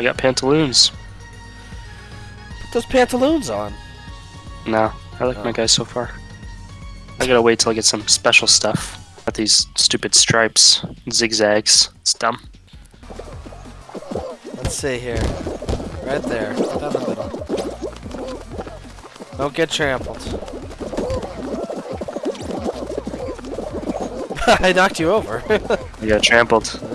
I got pantaloons. Put those pantaloons on. No, I like Oh. my guys so far. I gotta wait till I get some special stuff. Got these stupid stripes, zigzags. It's dumb. Let's see here. Right there. Down the middle. Don't get trampled. I knocked you over. you got trampled.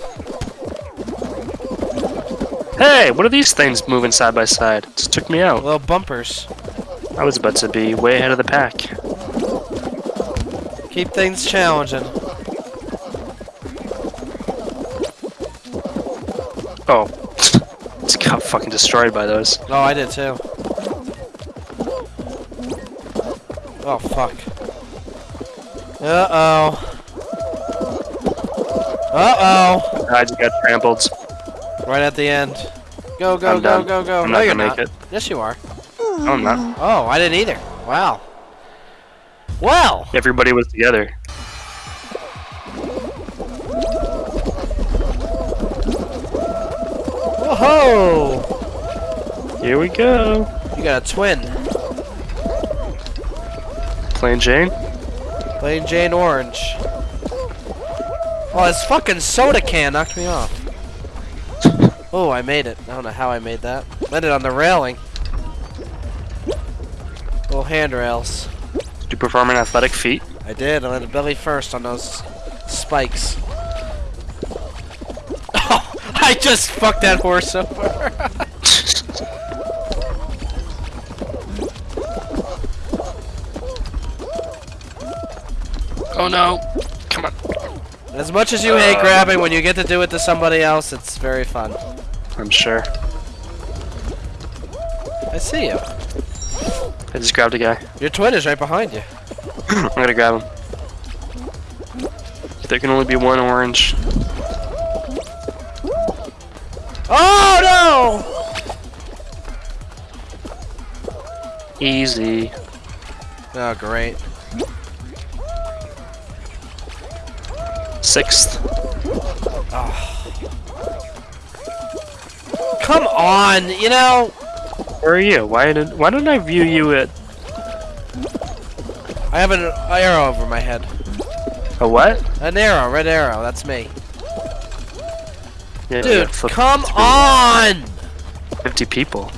Hey, what are these things moving side by side? Just took me out. Little bumpers. I was about to be way ahead of the pack. Keep things challenging. Oh, just got fucking destroyed by those. Oh, I did too. Oh, fuck. Uh-oh. Uh-oh. I just got trampled. Right at the end. Go, go, I'm go, done. go, go. I'm no, not you're gonna not. make it. Yes, you are. No, I'm not. Oh, I didn't either. Wow. Well. Everybody was together. Whoa! Here we go. You got a twin. Plain Jane. Plain Jane Orange. Oh, this fucking soda can knocked me off. Oh, I made it. I don't know how I made that. Landed on the railing. Little handrails. Did you perform an athletic feat? I did. I landed belly first on those spikes. Oh, I just fucked that horse over. oh no. Come on. as much as you hate uh. grabbing, when you get to do it to somebody else, it's very fun. I'm sure. I see you. I just grabbed a guy. Your twin is right behind you. I'm gonna grab him. There can only be one orange. Oh no! Easy. Oh, great. Sixth. Ah. Come on, you know. Where are you? Why did why don't I view you at I have an arrow over my head. a what? An arrow, red arrow. That's me. Yeah, Dude, come on! 50 people.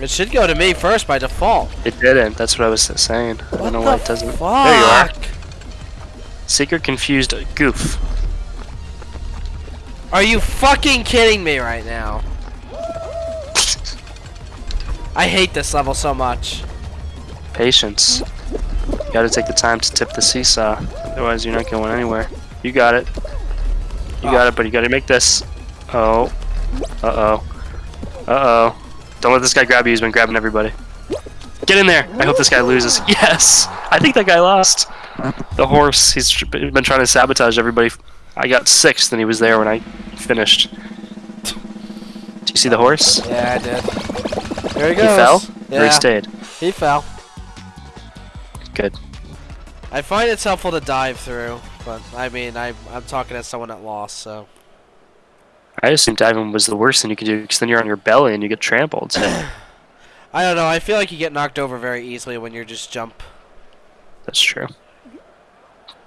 It should go to me first by default. It didn't. That's what I was saying. I What don't know why it doesn't. fuck? There you are. Secret confused goof. Are you fucking kidding me right now? I hate this level so much. Patience. You gotta take the time to tip the seesaw. Otherwise, you're not going anywhere. You got it. You got Oh. it, but you gotta make this. Oh. Uh oh. Uh oh. Don't let this guy grab you. He's been grabbing everybody. Get in there. I hope this guy loses. Yes. I think that guy lost. The horse. he's been trying to sabotage everybody. I got sixth, and he was there when I finished. Do you see the horse? Yeah, I did. There he goes. He fell. Or he stayed. he fell. Good. I find it's helpful to dive through, but I mean, I, I'm talking as someone that lost, so. I assume diving was the worst thing you could do because then you're on your belly and you get trampled. I don't know, I feel like you get knocked over very easily when you just jump. That's true.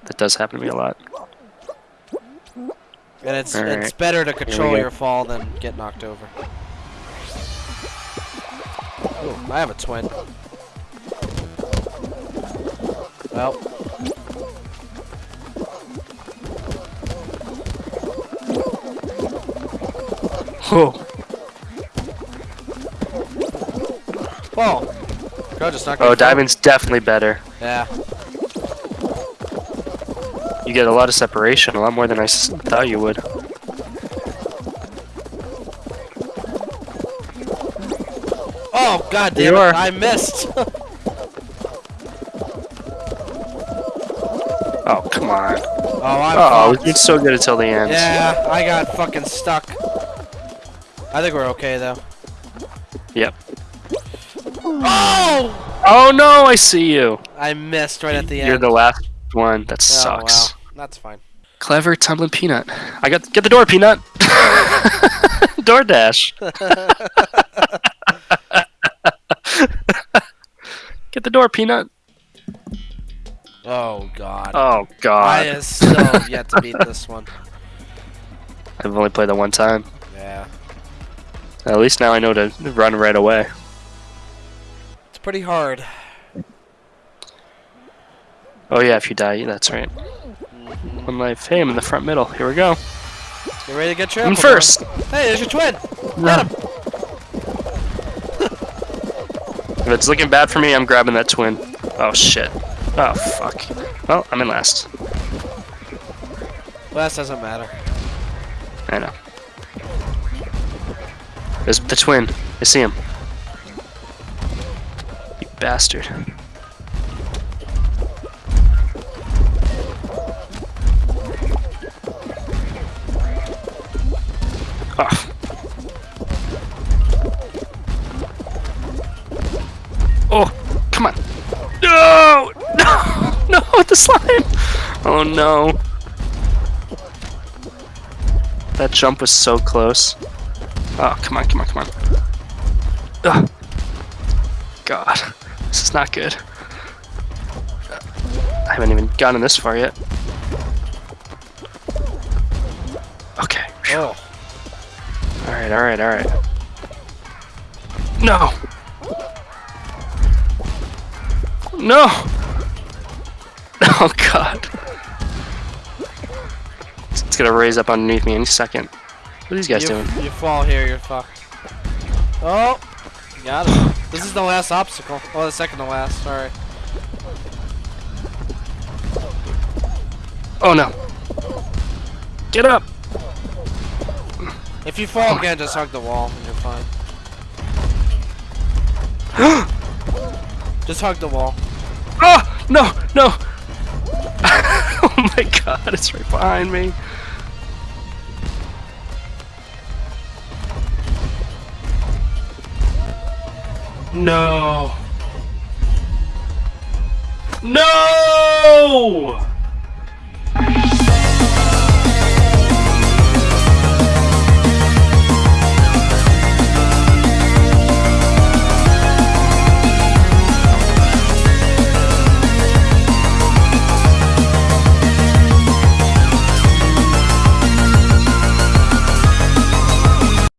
That does happen to me a lot. And it's it's better to control your fall than get knocked over. I have a twin. Well, whoa. Go just knocked Oh, diamond's definitely better. Yeah. You get a lot of separation, a lot more than I thought you would. Oh god damn you it! are. I missed. Oh, come on. oh, I'm Oh, fucked. it's so good until the end. Yeah, I got fucking stuck. I think we're okay though. Yep. Oh! Oh no, I see you. I missed right at the end. You're the last one. That Oh, sucks. wow. That's fine. Clever tumbling peanut. I got get the door, peanut. DoorDash. get the door, peanut. Oh god. Oh I god. is still yet to beat this one. I've only played that one time. Yeah. At least now I know to run right away. It's pretty hard. Oh yeah, if you die, that's right. One life. Hey, I'm in the front middle. Here we go. You ready to get your I'm first. Hey, there's your twin! Run. If it's looking bad for me, I'm grabbing that twin. Oh shit. Oh fuck. Well, I'm in last. Last doesn't matter. I know. There's the twin. I see him. You bastard. Oh. Oh, come on. No! No! No, the slime! Oh no. That jump was so close. Oh, come on, come on, come on. Ugh. God, this is not good. I haven't even gotten this far yet. Okay. Oh. Alright, alright, alright. No! No! Oh god. It's it's gonna raise up underneath me any second. What are these guys you, doing? You fall here, you're fucked. Oh! You got it. This is the last obstacle. Oh, the second to last. Sorry. Oh no. Get up! If you fall again, just hug the wall and you're fine. Just hug the wall. Oh! No! No! oh my god, it's right behind me. No! No!